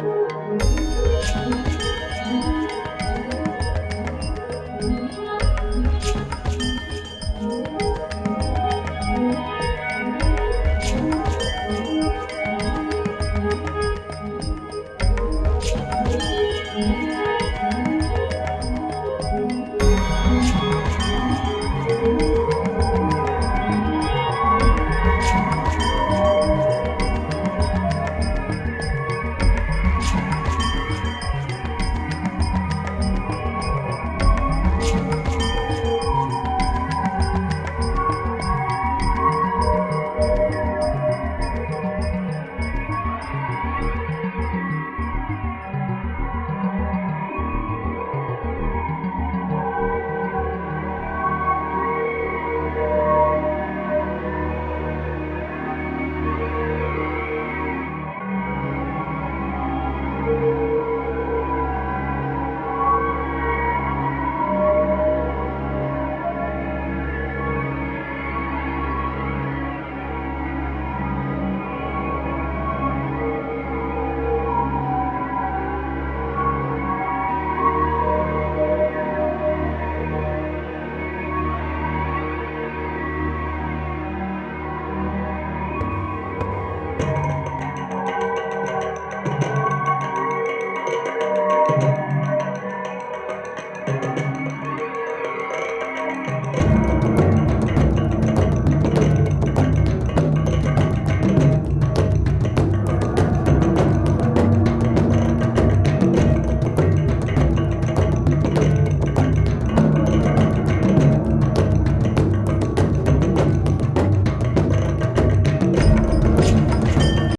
Música